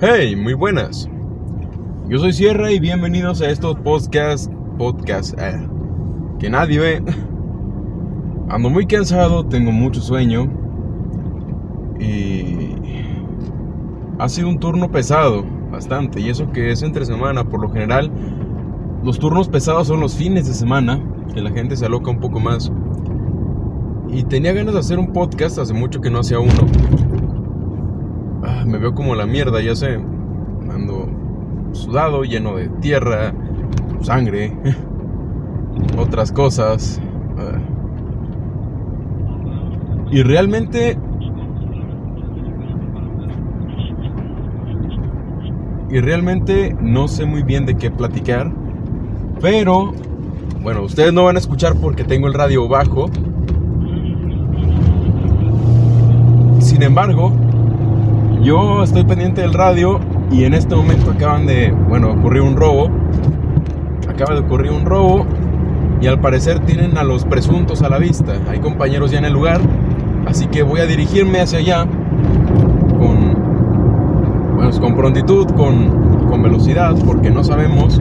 Hey, muy buenas. Yo soy Sierra y bienvenidos a estos podcasts, podcast eh, que nadie ve. Ando muy cansado, tengo mucho sueño y ha sido un turno pesado, bastante, y eso que es entre semana, por lo general los turnos pesados son los fines de semana, que la gente se aloca un poco más. Y tenía ganas de hacer un podcast, hace mucho que no hacía uno. Me veo como la mierda, ya sé. Ando sudado, lleno de tierra, sangre, otras cosas. Ah. Y realmente... Y realmente no sé muy bien de qué platicar. Pero, bueno, ustedes no van a escuchar porque tengo el radio bajo. Sin embargo, yo estoy pendiente del radio y en este momento acaban de, bueno, ocurrir un robo. Acaba de ocurrir un robo y al parecer tienen a los presuntos a la vista. Hay compañeros ya en el lugar, así que voy a dirigirme hacia allá con, bueno, con prontitud, con, con velocidad, porque no sabemos,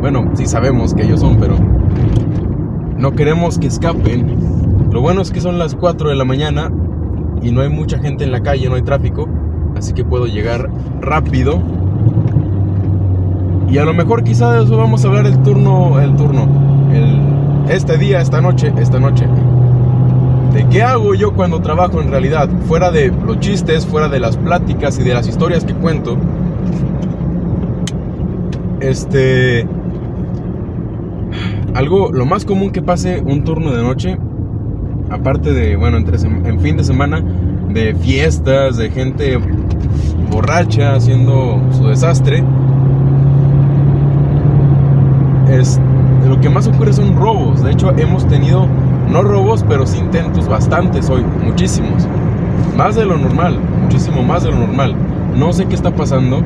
bueno, sí sabemos que ellos son, pero no queremos que escapen. Lo bueno es que son las 4 de la mañana y no hay mucha gente en la calle, no hay tráfico así que puedo llegar rápido. Y a lo mejor quizá de eso vamos a hablar el turno, el turno, este día, esta noche, esta noche. ¿De qué hago yo cuando trabajo en realidad? Fuera de los chistes, fuera de las pláticas y de las historias que cuento. Este... Algo, lo más común que pase un turno de noche, aparte de, bueno, entre, en fin de semana, de fiestas, de gente borracha haciendo su desastre. Es, lo que más ocurre son robos. De hecho, hemos tenido, no robos, pero sí intentos bastantes hoy, muchísimos. Más de lo normal, muchísimo más de lo normal. No sé qué está pasando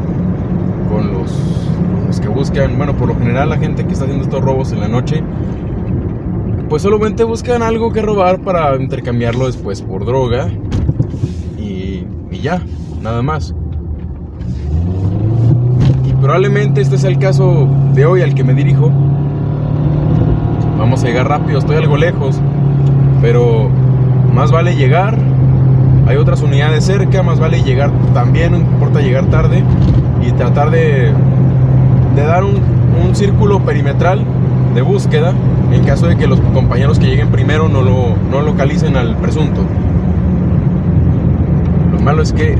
con los, que buscan, bueno, por lo general la gente que está haciendo estos robos en la noche, pues solamente buscan algo que robar para intercambiarlo después por droga y ya, nada más. Probablemente este sea el caso de hoy al que me dirijo. Vamos a llegar rápido, estoy algo lejos, pero más vale llegar. Hay otras unidades cerca, más vale llegar también, importa llegar tarde y tratar de, de dar un, círculo perimetral de búsqueda en caso de que los compañeros que lleguen primero no lo no localicen al presunto. Lo malo es que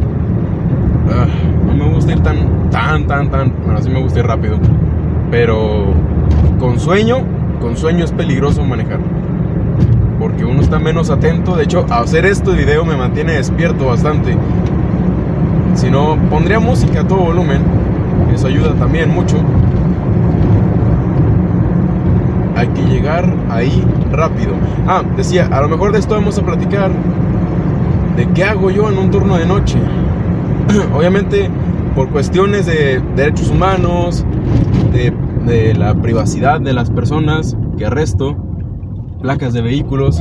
ah, gusta ir tan tan, tan, tan, bueno, sí me gusta ir rápido, pero con sueño, con sueño es peligroso manejar, porque uno está menos atento, de hecho, hacer esto de video me mantiene despierto bastante, si no, pondría música a todo volumen, eso ayuda también mucho. Hay que llegar ahí rápido. Ah, decía, a lo mejor de esto vamos a platicar de qué hago yo en un turno de noche. Obviamente por cuestiones de derechos humanos, de, la privacidad de las personas que arresto, placas de vehículos,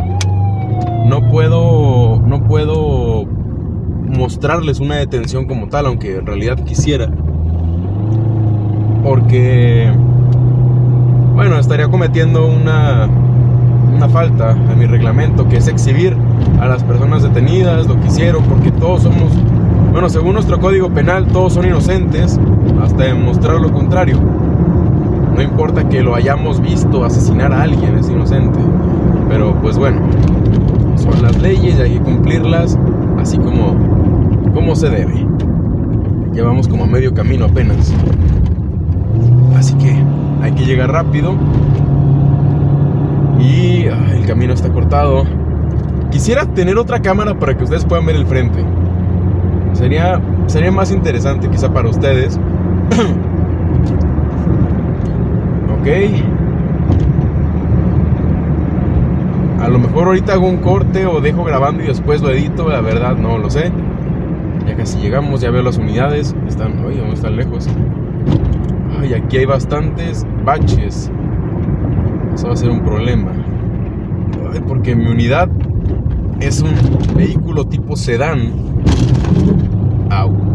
no puedo, no puedo mostrarles una detención como tal, aunque en realidad quisiera. Porque, bueno, estaría cometiendo una, una falta a mi reglamento, que es exhibir a las personas detenidas, lo que hicieron, porque todos somos bueno, según nuestro código penal, todos son inocentes hasta demostrar lo contrario. No importa que lo hayamos visto asesinar a alguien, es inocente. Pero pues bueno, son las leyes y hay que cumplirlas así como, se debe. Llevamos como medio camino apenas. Así que hay que llegar rápido. Y el camino está cortado. Quisiera tener otra cámara para que ustedes puedan ver el frente. Sería, sería más interesante quizá para ustedes. ok. A lo mejor ahorita hago un corte o dejo grabando y después lo edito, la verdad no lo sé. Ya casi llegamos, ya veo las unidades. Están, oye, no están lejos. Ay, aquí hay bastantes baches. Eso va a ser un problema. Ay, porque mi unidad es un vehículo tipo sedán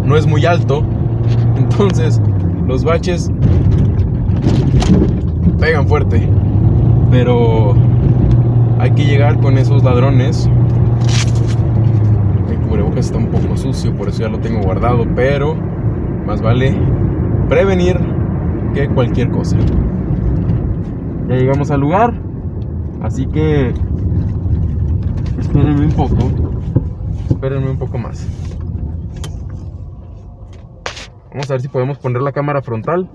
no es muy alto, Entonces, los baches pegan fuerte. Pero hay que llegar con esos ladrones. El cubrebocas está un poco sucio, por eso ya lo tengo guardado. Pero más vale prevenir que cualquier cosa. Ya llegamos al lugar. Así que espérenme un poco. Espérenme un poco más. Vamos a ver si podemos poner la cámara frontal.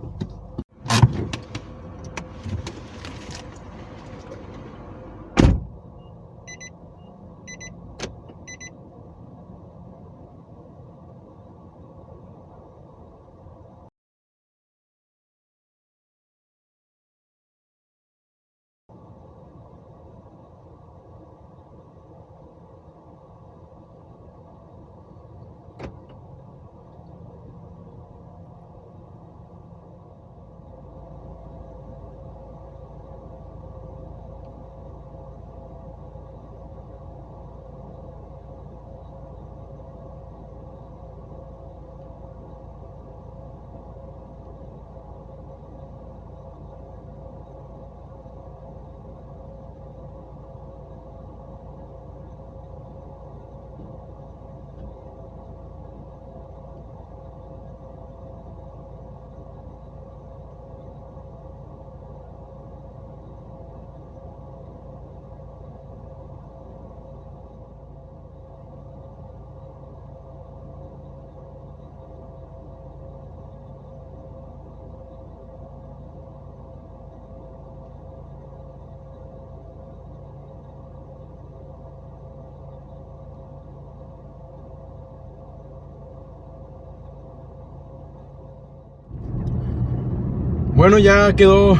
Bueno, ya quedó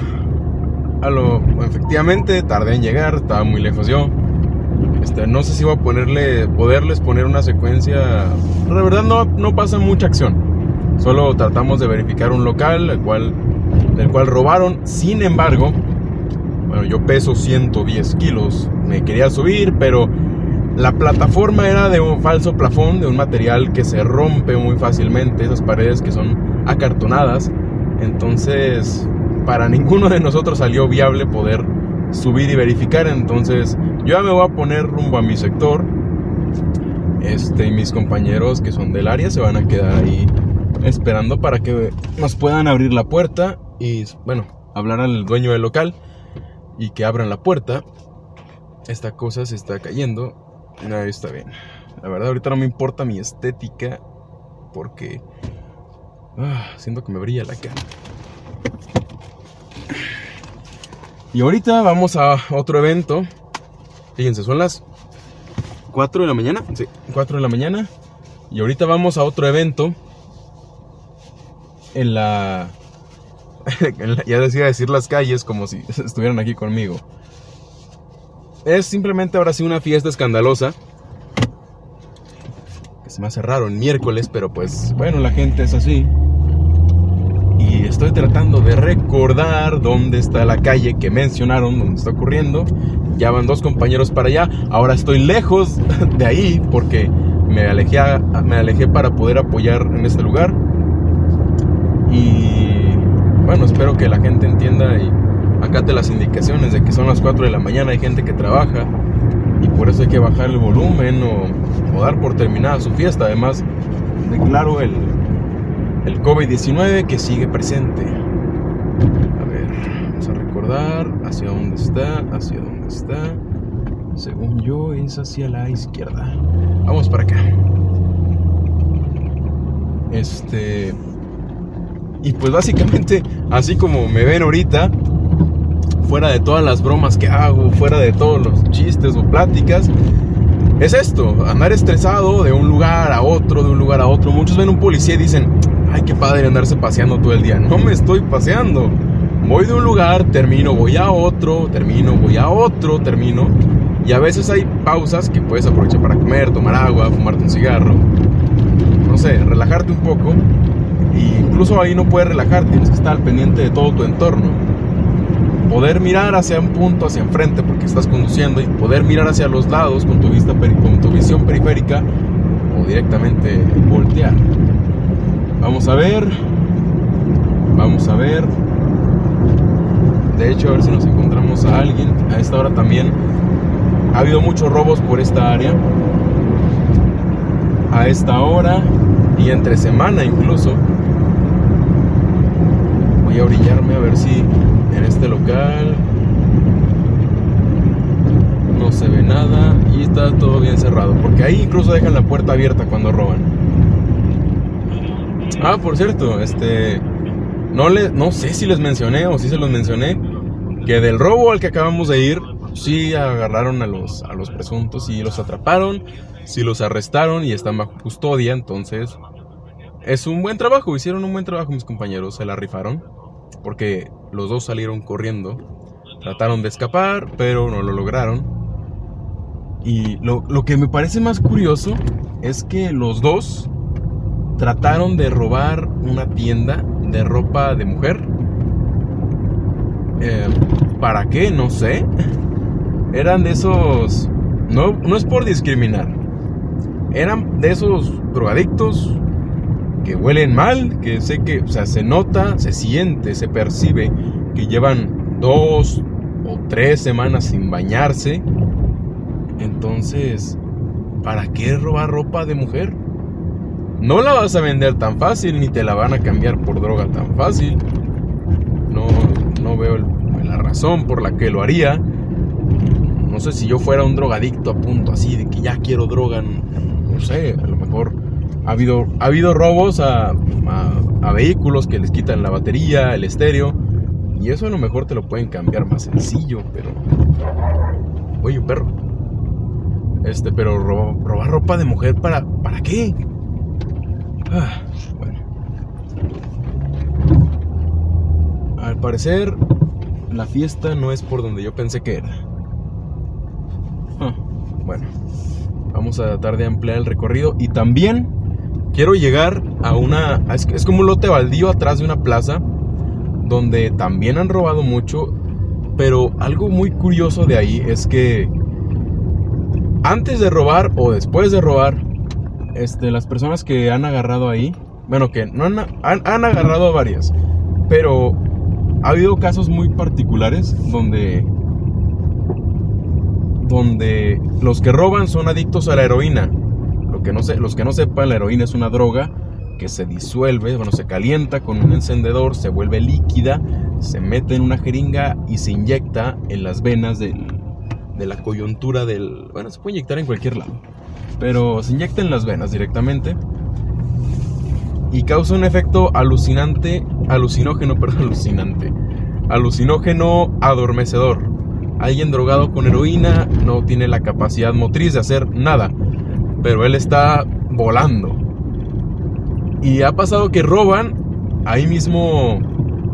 a lo. Efectivamente, tardé en llegar, estaba muy lejos yo. Este, no sé si voy a ponerle, poderles poner una secuencia. La verdad no, no pasa mucha acción. Solo tratamos de verificar un local, el cual, el cual robaron. Sin embargo, bueno, yo peso 110 kilos. Me quería subir, pero la plataforma era de un falso plafón, de un material que se rompe muy fácilmente. Esas paredes que son acartonadas. Entonces, para ninguno de nosotros salió viable poder subir y verificar. Entonces, yo ya me voy a poner rumbo a mi sector. Este, y mis compañeros que son del área se van a quedar ahí esperando para que nos puedan abrir la puerta y, bueno, hablar al dueño del local y que abran la puerta. Esta cosa se está cayendo. No, está bien. La verdad, ahorita no me importa mi estética porque Ah, siento que me brilla la cara. Y ahorita vamos a otro evento. Fíjense, son las 4 de la mañana. Sí, 4 de la mañana. Y ahorita vamos a otro evento. En la, en la. ya decía decir las calles como si estuvieran aquí conmigo. Es simplemente ahora sí una fiesta escandalosa se me raro miércoles, pero pues bueno, la gente es así. Y estoy tratando de recordar dónde está la calle que mencionaron, donde está ocurriendo. Ya van dos compañeros para allá. Ahora estoy lejos de ahí porque me alejé, me alejé para poder apoyar en este lugar. Y bueno, espero que la gente entienda y acate las indicaciones de que son las 4 de la mañana, hay gente que trabaja y por eso hay que bajar el volumen o, dar por terminada su fiesta. Además, declaro el, el COVID-19 que sigue presente. A ver, vamos a recordar hacia dónde está, hacia dónde está. Según yo es hacia la izquierda. Vamos para acá. Este... Y pues básicamente, así como me ven ahorita, fuera de todas las bromas que hago, fuera de todos los chistes o pláticas, es esto, andar estresado de un lugar a otro, de un lugar a otro. Muchos ven un policía y dicen, ay, qué padre andarse paseando todo el día. No me estoy paseando. Voy de un lugar, termino, voy a otro, termino, voy a otro, termino. Y a veces hay pausas que puedes aprovechar para comer, tomar agua, fumarte un cigarro. No sé, relajarte un poco. Y incluso ahí no puedes relajarte, tienes que estar pendiente de todo tu entorno poder mirar hacia un punto, hacia enfrente, porque estás conduciendo, y poder mirar hacia los lados con tu, vista, con tu visión periférica o directamente voltear. Vamos a ver. Vamos a ver. De hecho, a ver si nos encontramos a alguien. A esta hora también ha habido muchos robos por esta área. A esta hora y entre semana incluso. Voy a brillarme a ver si en este local no se ve nada y está todo bien cerrado. Porque ahí incluso dejan la puerta abierta cuando roban. Ah, por cierto, este. No, le, no sé si les mencioné o si se los mencioné. Que del robo al que acabamos de ir, sí agarraron a los, a los presuntos y los atraparon. Sí los arrestaron y están bajo custodia. Entonces, es un buen trabajo. Hicieron un buen trabajo mis compañeros. Se la rifaron. Porque los dos salieron corriendo. Trataron de escapar, pero no lo lograron. Y lo, lo que me parece más curioso es que los dos trataron de robar una tienda de ropa de mujer. Eh, ¿Para qué? No sé. Eran de esos... No, no es por discriminar. Eran de esos drogadictos que huelen mal, que sé que, o sea, se nota, se siente, se percibe que llevan dos o tres semanas sin bañarse entonces, ¿para qué robar ropa de mujer? No la vas a vender tan fácil, ni te la van a cambiar por droga tan fácil. No, no veo la razón por la que lo haría. No sé si yo fuera un drogadicto a punto así de que ya quiero droga. No sé, a lo mejor ha habido, ha habido robos a, a vehículos que les quitan la batería, el estéreo. Y eso a lo mejor te lo pueden cambiar más sencillo, pero... Oye, un perro. Este, pero robar ropa de mujer para, ¿para qué? Ah, bueno. Al parecer, la fiesta no es por donde yo pensé que era. Ah, bueno, vamos a tratar de ampliar el recorrido y también quiero llegar a una... Es, es como un lote baldío atrás de una plaza donde también han robado mucho, pero algo muy curioso de ahí es que antes de robar o después de robar, este, las personas que han agarrado ahí, bueno, que no han, han, agarrado varias, pero ha habido casos muy particulares donde donde los que roban son adictos a la heroína. Los que no sepan, la heroína es una droga que se disuelve, bueno, se calienta con un encendedor, se vuelve líquida, se mete en una jeringa y se inyecta en las venas del, de la coyuntura del... Bueno, se puede inyectar en cualquier lado, pero se inyecta en las venas directamente y causa un efecto alucinante, alucinógeno, perdón, alucinante, alucinógeno adormecedor. Alguien drogado con heroína no tiene la capacidad motriz de hacer nada, pero él está volando. Y ha pasado que roban, ahí mismo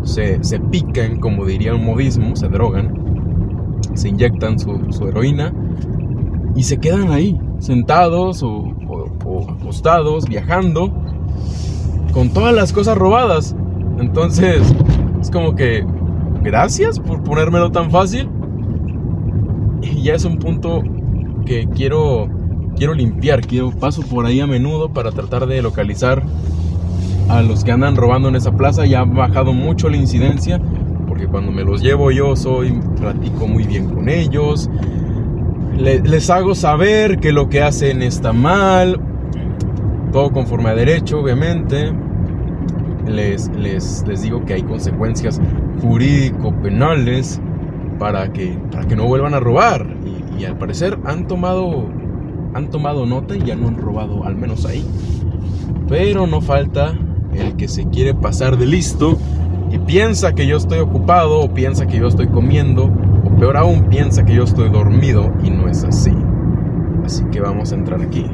se, se pican, como diría un modismo, se drogan se inyectan su, heroína y se quedan ahí, sentados o, acostados, viajando, con todas las cosas robadas. Entonces, es como que, gracias por ponérmelo tan fácil. Y ya es un punto que quiero, quiero limpiar, quiero paso por ahí a menudo para tratar de localizar a los que andan robando en esa plaza. Ya ha bajado mucho la incidencia cuando me los llevo yo soy, platico muy bien con ellos, les hago saber que lo que hacen está mal, todo conforme a derecho, obviamente. Les, les, les digo que hay consecuencias jurídico-penales para que, para que no vuelvan a robar. Y, al parecer han tomado, han tomado nota y ya no han robado, al menos ahí. Pero no falta el que se quiere pasar de listo y piensa que yo estoy ocupado o piensa que yo estoy comiendo o peor aún piensa que yo estoy dormido y no es así. Así que vamos a entrar aquí.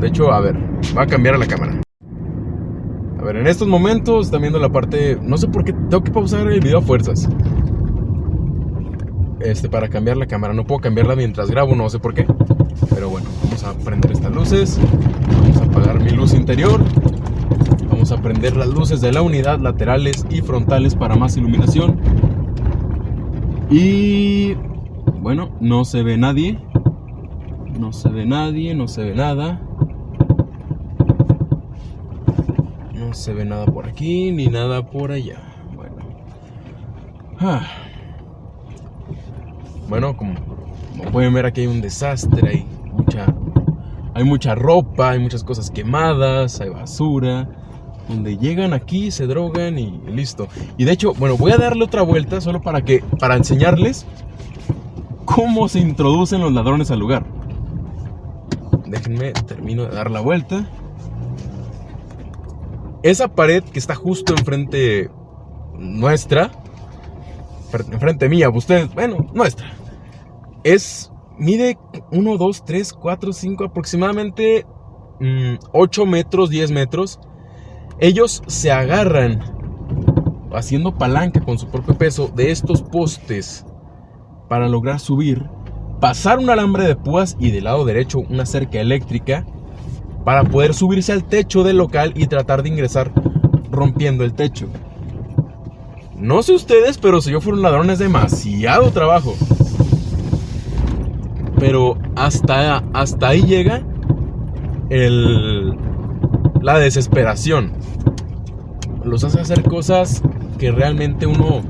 De hecho, a ver, va a cambiar la cámara. A ver, en estos momentos están viendo la parte... No sé por qué tengo que pausar el video a fuerzas. Este, para cambiar la cámara. No puedo cambiarla mientras grabo, no sé por qué. Pero bueno, vamos a prender estas luces. Vamos a apagar mi luz interior. Vamos a prender las luces de la unidad laterales y frontales para más iluminación. Y bueno, no se ve nadie. No se ve nadie, no se ve nada. No se ve nada por aquí ni nada por allá. Bueno. Ah. Bueno, como, pueden ver aquí hay un desastre, hay mucha, hay mucha ropa, hay muchas cosas quemadas, hay basura. Donde llegan aquí, se drogan y listo. Y de hecho, bueno, voy a darle otra vuelta solo para que, para enseñarles cómo se introducen los ladrones al lugar. Déjenme, termino de dar la vuelta. Esa pared que está justo enfrente nuestra, enfrente mía, ustedes, bueno, nuestra, es, mide 1, 2, 3, 4, 5, aproximadamente 8 mm, metros, 10 metros. Ellos se agarran haciendo palanca con su propio peso de estos postes para lograr subir, pasar un alambre de púas y del lado derecho una cerca eléctrica para poder subirse al techo del local y tratar de ingresar rompiendo el techo. No sé ustedes, pero si yo fuera un ladrón es demasiado trabajo. Pero hasta, hasta ahí llega el, la desesperación. Los hace hacer cosas que realmente uno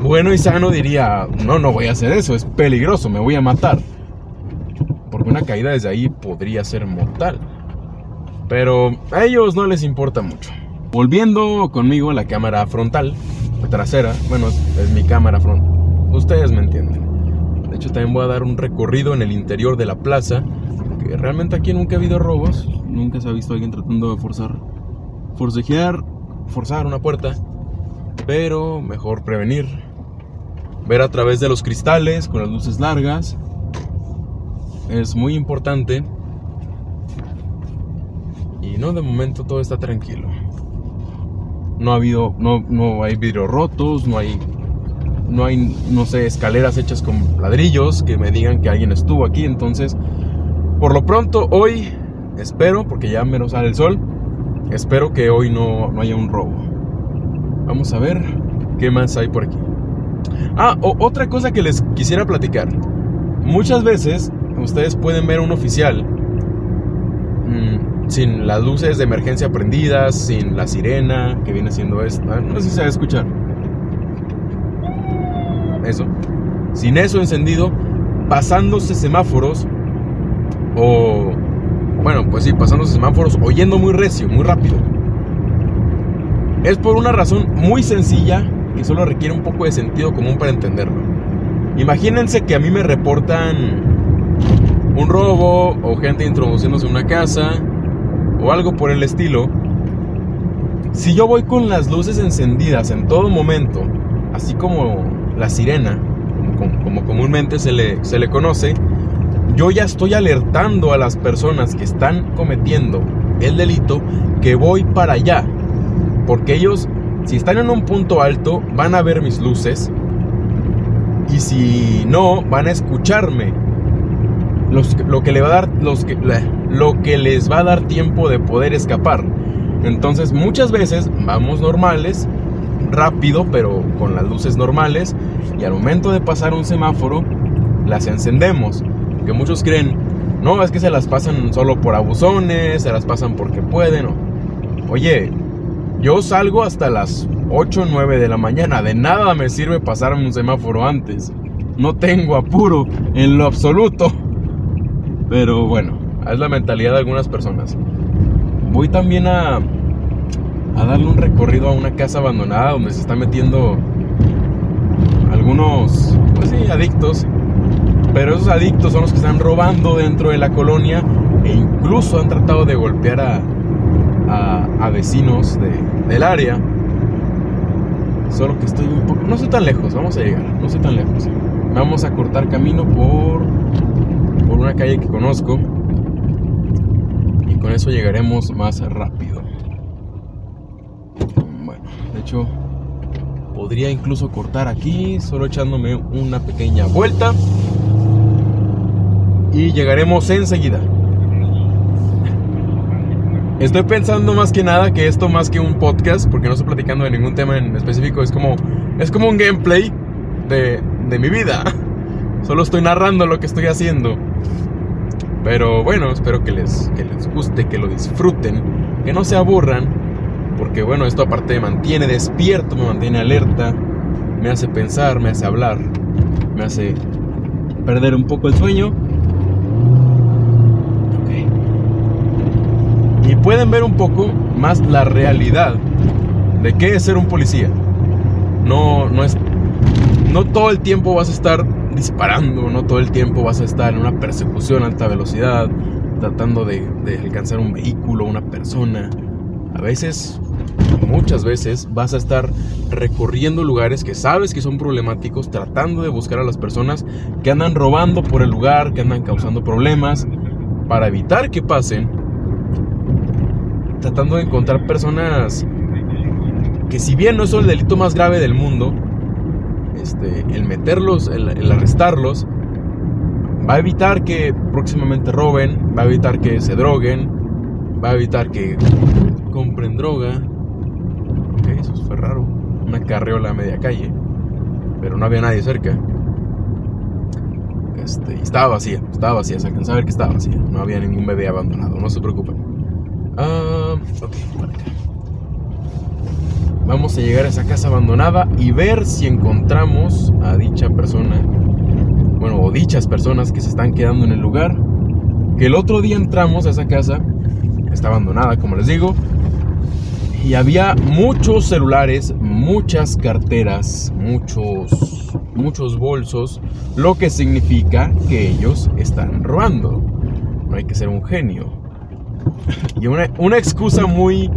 bueno y sano diría, no, no voy a hacer eso, es peligroso, me voy a matar. Porque una caída desde ahí podría ser mortal. Pero a ellos no les importa mucho. Volviendo conmigo a la cámara frontal, trasera, bueno, es, mi cámara frontal. Ustedes me entienden. Hecho, también voy a dar un recorrido en el interior de la plaza. Que realmente aquí nunca ha habido robos. Nunca se ha visto a alguien tratando de forzar, forcejear, forzar una puerta. Pero mejor prevenir ver a través de los cristales con las luces largas es muy importante. Y no, de momento todo está tranquilo. No ha habido, no, no hay vidrios rotos, no hay, no hay, no sé, escaleras hechas con ladrillos que me digan que alguien estuvo aquí. Entonces, por lo pronto, hoy espero, porque ya menos sale el sol, espero que hoy no, no haya un robo. Vamos a ver qué más hay por aquí. Ah, otra cosa que les quisiera platicar. Muchas veces ustedes pueden ver un oficial mm, sin las luces de emergencia prendidas, sin la sirena que viene siendo esta. No sé si se va a escuchar. Eso. Sin eso encendido, pasándose semáforos o bueno, pues sí, pasándose semáforos, oyendo muy recio, muy rápido. Es por una razón muy sencilla que solo requiere un poco de sentido común para entenderlo. Imagínense que a mí me reportan un robo o gente introduciéndose en una casa o algo por el estilo. Si yo voy con las luces encendidas en todo momento, así como la sirena, como, comúnmente se le, se le conoce, yo ya estoy alertando a las personas que están cometiendo el delito que voy para allá. Porque ellos si están en un punto alto, van a ver mis luces. Y si no, van a escucharme. lo, que le va a dar, lo que les va a dar tiempo de poder escapar. Entonces muchas veces vamos normales, rápido, pero con las luces normales. Y al momento de pasar un semáforo, las encendemos. Que muchos creen, no, es que se las pasan solo por abusones, se las pasan porque pueden. Oye, yo salgo hasta las 8 o 9 de la mañana. De nada me sirve pasarme un semáforo antes. No tengo apuro en lo absoluto. Pero bueno, es la mentalidad de algunas personas. Voy también a, a darle un recorrido a una casa abandonada donde se están metiendo algunos, pues sí, adictos. Pero esos adictos son los que están robando dentro de la colonia e incluso han tratado de golpear a, a, vecinos del área. Solo que estoy un poco... No estoy tan lejos, vamos a llegar, no estoy tan lejos. Vamos a cortar camino por, por una calle que conozco. Y con eso llegaremos más rápido. Bueno, de hecho, podría incluso cortar aquí, solo echándome una pequeña vuelta. Y llegaremos enseguida. Estoy pensando más que nada que esto más que un podcast, porque no estoy platicando de ningún tema en específico, es como, es como un gameplay de, de mi vida. Solo estoy narrando lo que estoy haciendo. Pero bueno, espero que les, que les guste, que lo disfruten, que no se aburran. Porque bueno, esto aparte me mantiene despierto, me mantiene alerta, me hace pensar, me hace hablar, me hace perder un poco el sueño. Y pueden ver un poco más la realidad de qué es ser un policía. No, no es. No todo el tiempo vas a estar disparando, no todo el tiempo vas a estar en una persecución a alta velocidad, tratando de, de alcanzar un vehículo, una persona. A veces, muchas veces, vas a estar recorriendo lugares que sabes que son problemáticos, tratando de buscar a las personas que andan robando por el lugar, que andan causando problemas, para evitar que pasen, tratando de encontrar personas que si bien no es el delito más grave del mundo, este, el meterlos, el, arrestarlos, va a evitar que próximamente roben, va a evitar que se droguen, va a evitar que compren droga. Ok, eso fue raro. Una carriola a media calle, pero no había nadie cerca. Este, estaba vacía, estaba vacía, se alcanzaba a ver que estaba vacía. No había ningún bebé abandonado, no se preocupen. Ah, ok. Vamos a llegar a esa casa abandonada y ver si encontramos a dicha persona, bueno, o dichas personas que se están quedando en el lugar. Que el otro día entramos a esa casa, está abandonada, como les digo, y había muchos celulares, muchas carteras, muchos, muchos bolsos, lo que significa que ellos están robando. No hay que ser un genio. Y una, una excusa muy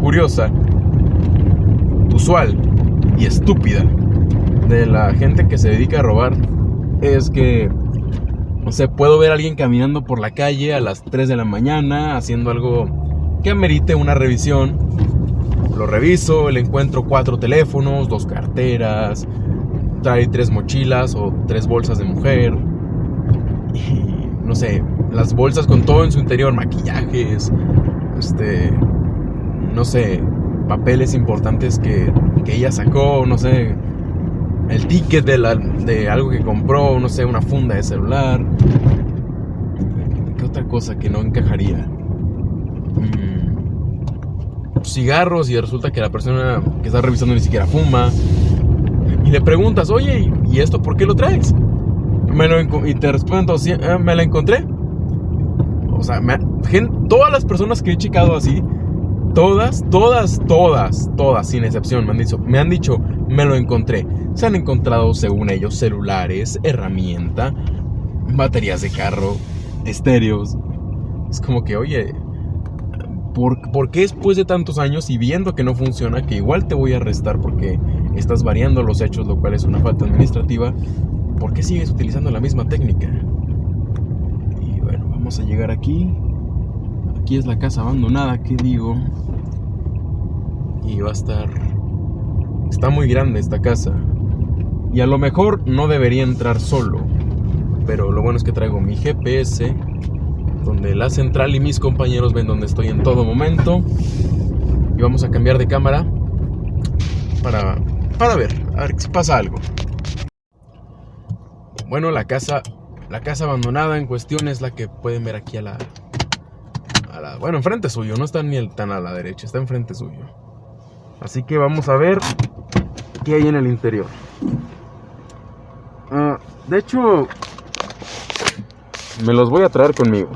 curiosa usual y estúpida de la gente que se dedica a robar es que, no sé, puedo ver a alguien caminando por la calle a las 3 de la mañana haciendo algo que amerite una revisión. Lo reviso, le encuentro cuatro teléfonos, dos carteras, trae tres mochilas o tres bolsas de mujer. Y no sé, las bolsas con todo en su interior, maquillajes, este, no sé, papeles importantes que, ella sacó, no sé, el ticket de, la, de algo que compró, no sé, una funda de celular. ¿Qué otra cosa que no encajaría? Mm, cigarros y resulta que la persona que está revisando ni siquiera fuma. Y le preguntas, oye, ¿y esto por qué lo traes? Me lo y te respondo, ah, me la encontré. O sea, todas las personas que he checado así Todas, todas, todas, todas, sin excepción, me han dicho, me han dicho, me lo encontré. Se han encontrado, según ellos, celulares, herramienta, baterías de carro, estéreos. Es como que, oye, ¿por, ¿por, qué después de tantos años y viendo que no funciona, que igual te voy a arrestar porque estás variando los hechos, lo cual es una falta administrativa, ¿por qué sigues utilizando la misma técnica? Y bueno, vamos a llegar aquí aquí es la casa abandonada, ¿qué digo? Y va a estar... Está muy grande esta casa. Y a lo mejor no debería entrar solo. Pero lo bueno es que traigo mi GPS, donde la central y mis compañeros ven donde estoy en todo momento. Y vamos a cambiar de cámara para, para ver, a ver si pasa algo. Bueno, la casa, la casa abandonada en cuestión es la que pueden ver aquí a la, bueno, enfrente suyo, no está ni tan a la derecha, está enfrente suyo. Así que vamos a ver qué hay en el interior. Ah, de hecho, me los voy a traer conmigo.